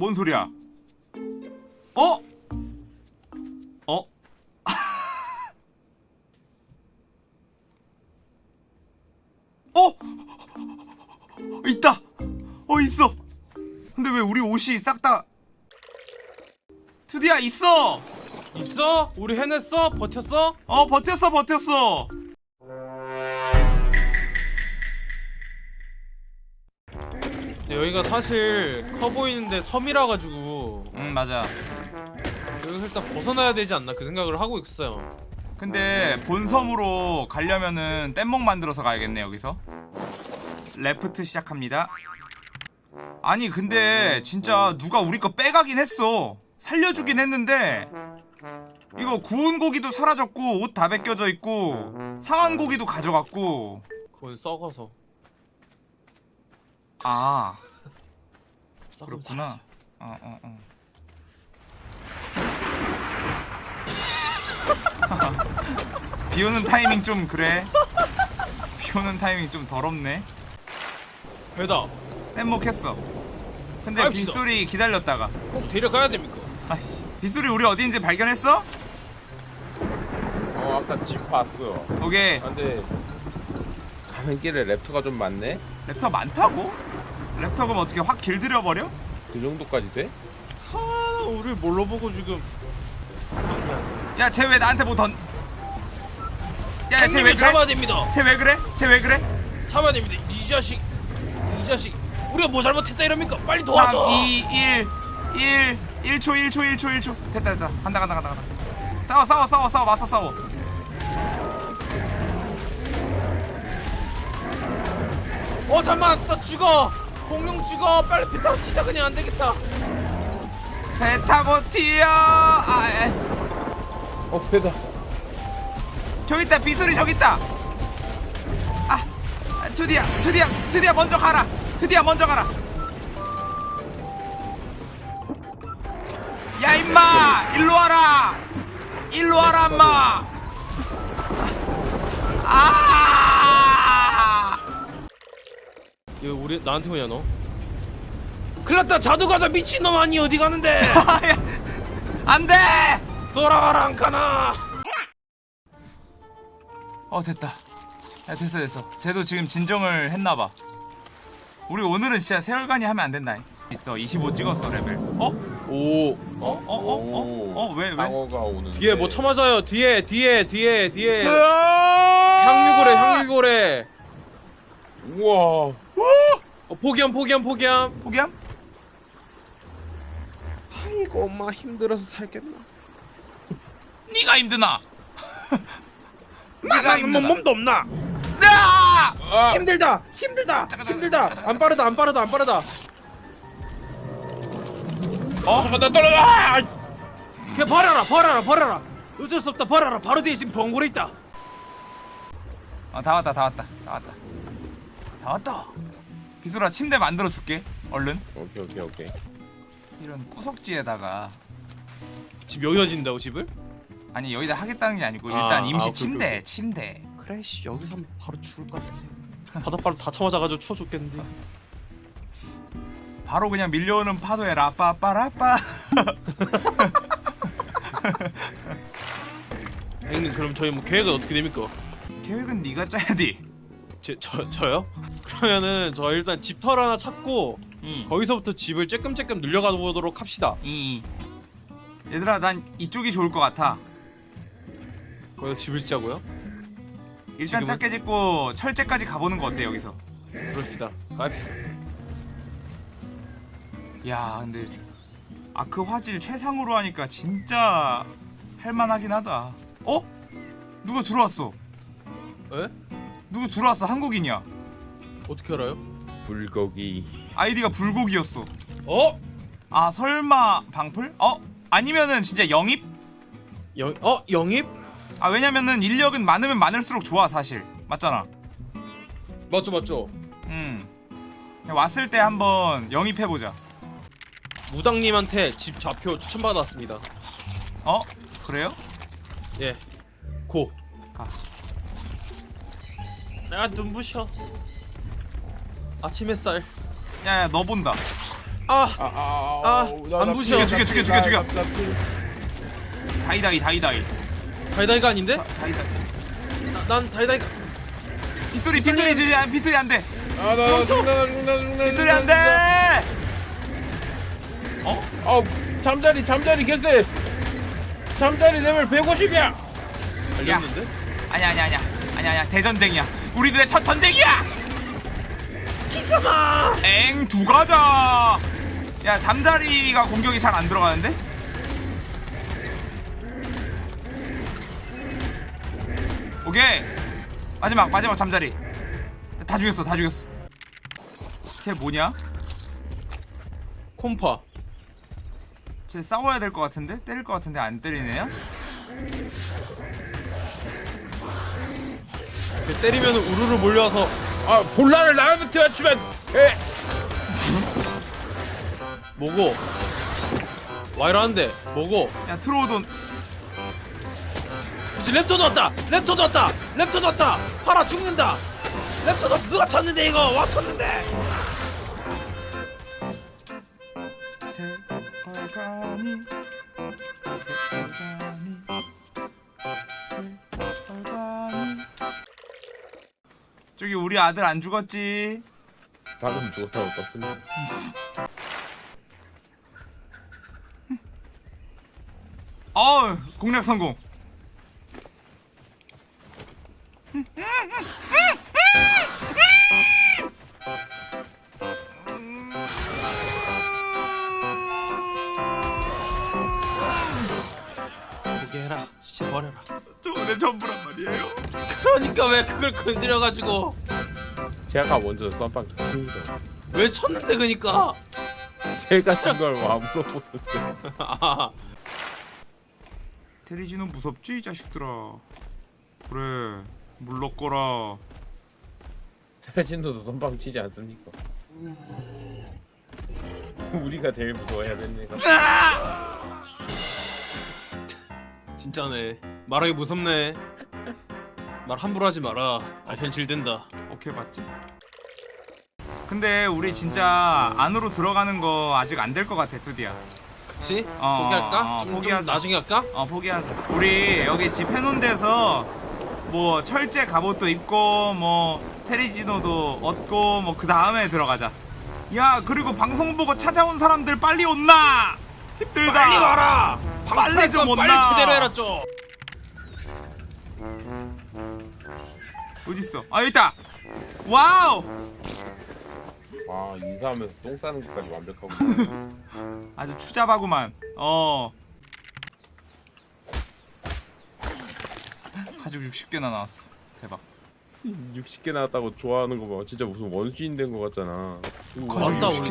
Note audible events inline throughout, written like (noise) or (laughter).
뭔 소리야? 어? 어? (laughs) 어? 있다. 어 있어. 근데 왜 우리 옷이 싹 다 투디야 있어. 있어? 우리 해냈어? 버텼어? 어 버텼어 버텼어. 여기가 사실 커 보이는데 섬이라 가지고 응 맞아. 여기서 일단 벗어나야 되지 않나 그 생각을 하고 있어요. 근데 본섬으로 가려면은 뗏목 만들어서 가야겠네 여기서 레프트 시작합니다 아니 근데 진짜 누가 우리 거 빼가긴 했어 살려주긴 했는데 이거 구운 고기도 사라졌고 옷 다 벗겨져 있고 상한 고기도 가져갔고 그건 썩어서. 아 썩으면 그렇구나. 어 어, 어. (laughs) 비 오는 타이밍 좀 그래 비 오는 타이밍 좀 더럽네 배다. 뗏목 했어 근데. 빗소리 기다렸다가 꼭 데려가야 됩니까? 아이씨 빗소리 우리 어디인지 발견했어? 어 아까 집 봤어. 오케이 아, 근데 가는 길에 랩터가 좀 많네. 랩터 많다고? 랩터 그럼 어떻게 확 길들여버려? 그 정도까지 돼? 하, 우리 뭘로 보고 지금? 야쟤 왜 나한테 뭐 던... 야쟤 왜 형님을 그래? 잡아야 됩니다. 쟤 왜 그래? 쟤 왜 그래? 잡아야 됩니다. 이 자식, 이 자식. 우리가 뭐 잘못했다 이럽니까? 빨리 3, 도와줘. 2, 1 1 1초 1초 1초 1초 됐다 됐다 간다 간다 간다 간다 싸워 싸워 싸워 싸워 맞서 싸워 어 잠만, 나 죽어. 공룡 죽어. 빨리 배 타고 진짜 그냥 안 되겠다. 배 타고 튀어. 아, 에. 어 배다. 저기 있다. 빗소리 저기 있다. 아 아, 투디야 투디야 투디야 먼저 가라. 투디야 먼저 가라. 야 임마. 일로 와라. 일로 와라 임마. 아 이거 우리 나한테 오냐 너? 큰일났다 자두과자 미친놈 아니 어디 가는데 (laughs) 안돼 돌아와라 안카나 어 됐다 야 됐어 됐어 쟤도 지금 진정을 했나봐 우리 오늘은 진짜 세월간이 하면 안 된다 있어 25 찍었어 레벨 어? 오 어? 어? 어? 어? 어? 왜? 왜? 방어가 오는. 뒤에 뭐 쳐맞아요 뒤에 뒤에 뒤에 뒤에! 향유고래 향유고래 우와. 오! 어, 포기함 포기함 포기함 포기함? 아이고 엄마 힘들어서 살겠나 네가 힘드나? (laughs) 네가 나는 뭐 힘드나? 몸도 없나 야! 아. 힘들다 힘들다 힘들다 안 빠르다 안 빠르다 안 빠르다 어 잠깐 나 떨어져. 그냥 버려라 버려라 버려라 어쩔 수 없다 버려라 바로 뒤에 지금 번고래 있다 어, 다 왔다 다 왔다 다 왔다 다 왔다 비수라 침대 만들어 줄게 얼른 오케이 오케이 오케이. 이런 구석지에다가 집 여기다 진다고 집을? 아니 여기다 하겠다는 게 아니고 아, 일단 임시 아, 침대 오케이, 오케이. 침대 그래 씨 여기서 하면 바로 죽을 것 같은데 (laughs) 바닷바로 다 쳐맞아가지고 추워 죽겠는데 바로 그냥 밀려오는 파도에 라빠빠라빠 (laughs) 형님 그럼 저희 뭐 계획은 어떻게 됩니까? 계획은 네가 짜야 돼 제, 저, 저요? 그러면은 저 일단 집털 하나 찾고 이. 거기서부터 집을 쬐끔쬐끔 늘려가 보도록 합시다 이 얘들아 난 이쪽이 좋을 것 같아 거기서 집을 짓자고요? 일단 지금은? 작게 짓고 철제까지 가보는 거 어때 여기서 그럽시다 갑시다 야 근데 아크 화질 최상으로 하니까 진짜 할만하긴 하다 어? 누가 들어왔어 에? 누구 들어왔어 한국인이야 어떻게 알아요? 불고기. 아이디가 불고기였어 어? 아 설마 방풀? 어? 아니면은 진짜 영입? 영, 어? 영입? 아 왜냐면은 인력은 많으면 많을수록 좋아 사실 맞잖아 맞죠 맞죠 음 왔을 때 한번 영입해보자 무당님한테 집 좌표 추천받았습니다 어? 그래요? 예 고. 가. 내가 눈부셔. 아침 햇살. 야야 너 본다. 아 아아아 아, 안 부셔. 죽여, 죽여, 죽여, 죽여. 다이다이 다이다이. 다이다이가 아닌데? 다- 다이다이. 나- 난 다이다이가. 빗소리 빗소리 주지 안 빗소리 안돼. 아나 죽는다 죽는다 죽는다 빗소리 안돼! 어? 잠자리 잠자리 개쎄. 잠자리 레벨 150이야. 알렸는데? 아니야 아니야 아니야. 아니야 아니야. 대전쟁이야 우리들의 첫 전쟁이야! 기사마 엥 두 가자! 야 잠자리가 공격이 잘 안 들어가는데? 오케이! 마지막 마지막 잠자리. 다 죽였어 다 죽였어. 쟤 뭐냐? 콤파. 쟤 싸워야 될 것 같은데? 때릴 것 같은데 안 때리네요? 걔 때리면 우르르 몰려와서 아 본란을 나한테 맞추면 에 뭐고? 와이라는데 뭐고? 야 트로우돈 그치 랩터도 왔다! 랩터도 왔다! 랩터도 왔다! 팔아 죽는다! 랩터도 누가 쳤는데 이거? 와 쳤는데! 새빨간이 저기 우리 아들 안 죽었지? 방금 죽었다고 떴습니다. 어 공략 성공. 포기해라 진짜 버려라. 저거 내 전부란 말이에요 그러니까 왜 그걸 건드려가지고. 제가 먼저 썸빵 쳤습니다. 왜 쳤는데 그니까. 제가 준걸 안 물어보는데. 아, (laughs) 테리지는 무섭지 이 자식들아. 그래 물러거라. 세진도도 썸빵 치지 않습니까? (laughs) 우리가 제일 무서워해야 되는 애가. 진짜네. 말하기 무섭네 말 함부로 하지 마라 아 현실된다 오케이 봤지? 근데 우리 진짜 안으로 들어가는 거 아직 안 될 것 같아 투디야 그치? 어, 포기할까? 어, 포기하자. 나중에 할까? 어 포기하자 우리 여기 집 해놓은 데서 뭐 철제 갑옷도 입고 뭐 테리지노도 얻고 뭐 그 다음에 들어가자 야 그리고 방송 보고 찾아온 사람들 빨리 온나 힘들다 빨리 와라! 빨리 좀 온나. 빨리 제대로 해라 좀 어딨어? 아 여기 있다! wow! 와 인사하면서 똥 싸는 것까지 완벽하고. (laughs) 아주 추잡하구만. 어. 가지고 60개나 나왔어. 대박. 60개 나왔다고 좋아하는 거 봐. 진짜 무슨 원시인 된 거 같잖아. 맞다 우리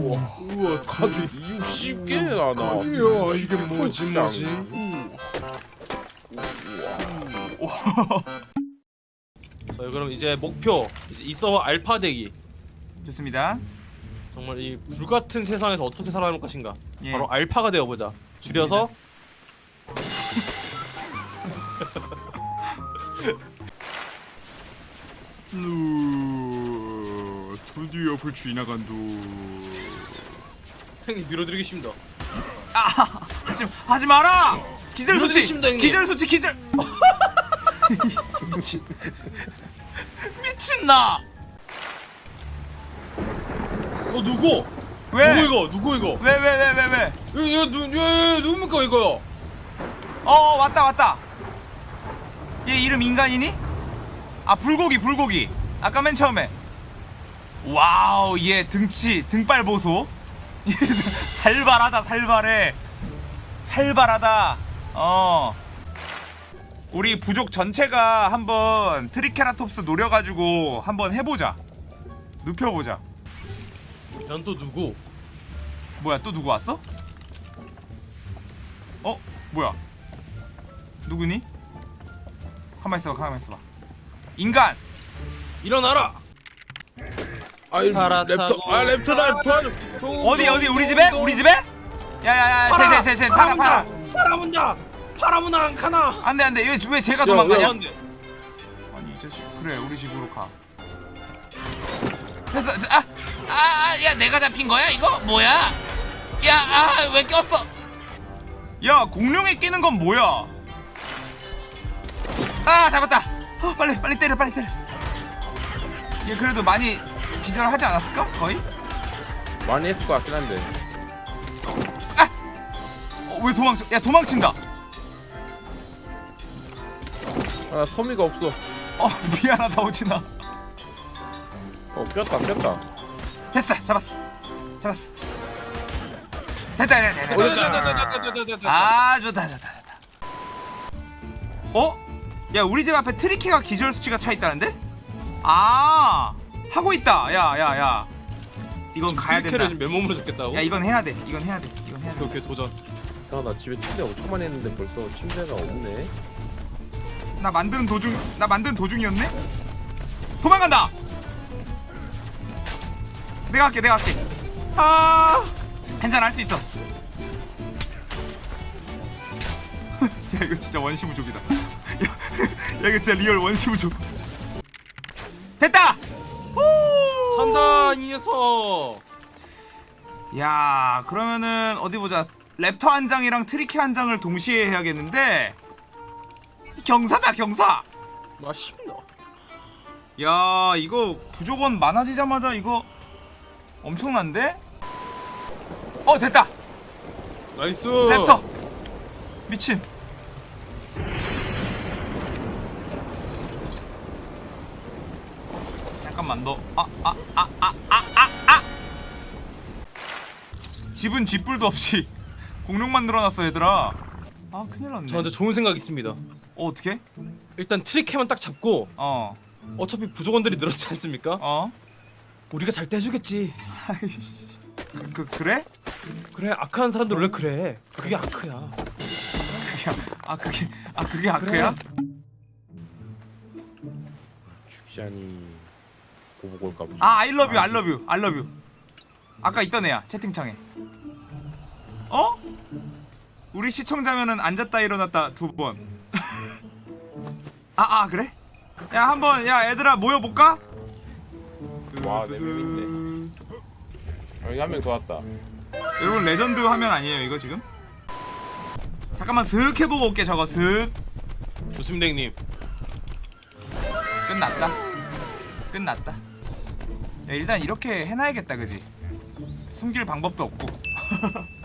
우와, 우와, 가죽 60개나 나와. 가죽이야, 이게 뭐지, 뭐지? (laughs) 자 그럼 이제 목표 이제 이 서버 알파 대기. 좋습니다. 정말 이 불같은 세상에서 어떻게 살아남을 것인가. 예. 바로 알파가 되어보자. 줄여서. 루 드디어 불추 나간도. 형님 밀어드리기 쉽니다. 하지 하지 마라! 기절 수치. 기절 수치 기절 (laughs) 미친 미친나 어 누구? 왜? 누구 이거? 누구 이거? 왜 왜 왜 왜 왜 이거 이거 누, 누굽니까 이거? 어, 어 왔다 왔다 얘 이름 인간이니? 아 불고기 불고기 아까 맨 처음에 wow 얘 등치 등발 보소 (laughs) 살발하다 살발해 살발하다 어 우리 부족 전체가 한번 트리케라톱스 노려가지고 한번 해보자 눕혀보자 난 또 누구? 뭐야 또 누구 왔어? 어? 뭐야 누구니? 가만 있어봐 가만 있어봐 인간 일어나라! 아, 랩터, 아 랩터 나 도와줘. 어디 어디 우리 집에? 우리 집에? 야야야 쟤쟤쟤쟤 팔아 팔아 팔아문다! 팔아문다 안 가나! 안돼 안돼. 왜, 왜 제가 야, 도망가냐? 야. 아니 이 자식. 그래 우리 집으로 가. 됐어. 됐- 아 아, 야, 내가 잡힌 거야? 이거? 뭐야? 야, 아, 왜 꼈어? 야 공룡에 끼는 건 뭐야? 아 잡았다. 어, 빨리 빨리 때려 빨리 때려. 얘 그래도 많이 기절하지 않았을까? 거의? 많이 했을 것 같긴 한데. 어, 왜 도망쳐? 야 도망친다 아 소미가 없어. 어 (laughs) 미안하다 오진아. 어 꼈다 꼈다. 됐어 잡았어. 잡았어. 됐다 됐다 됐다, 됐다 아 좋다 좋다 좋다. 어? 야 우리 집 앞에 트리키가 기절 수치가 차 있다는데? 아 하고 있다. 야 야 야. 이건 가야 된다. 지금 맨몸으로 잡겠다고? 야 이건 해야 돼. 이건 해야 돼. 이건 해야 돼. 오케이 도전. 아나 집에 침대 엄청 많이 했는데 벌써 침대가 없네 나 만드는 도중 나 만드는 도중이었네? 도망간다! 내가 할게 내가 할게. 아 괜찮아 할 수 있어. (laughs) 야 이거 진짜 원시부족이다. 야, (laughs) 야 이거 진짜 real 원시부족. 됐다! 후! 찬다 이 녀석 야 그러면은 어디 보자. raptor 한 장이랑 트리키 한 장을 동시에 해야겠는데 경사다 경사. 맛있나? 야 이거 부족원 많아지자마자 이거 엄청난데? 어 됐다. nice. raptor 미친. 잠깐만 너 아 아 아 아 아아 집은 쥐뿔도 없이 (laughs) 공룡 만들어놨어 얘들아. 아 큰일 났네. 저한테 좋은 생각 있습니다 어 어떻게? 일단 트리케만 딱 잡고 어 어차피 부족원들이 늘었지 않습니까? 어? 우리가 잘 때 해주겠지 그, 그 그래? 그래 아크한 사람들 원래 그래 그게 아크야 그게 아 그게 아 그게 아크야? 죽자니 보복 올까 보지 아 I love you I love you I love you 아까 있던 애야 채팅창에 어? 우리 시청자면은 앉았다 일어났다 두번 (laughs) 아, 아 그래? 야 한번 야 얘들아 모여볼까? 와, 있네. 여기 한 명 더 왔다 여러분 레전드 화면 아니에요 이거 지금? 잠깐만 슥 해보고 올게 저거 슥 좋습니다 형님 끝났다 끝났다 야 일단 이렇게 해놔야겠다 그지 숨길 방법도 없고 (laughs)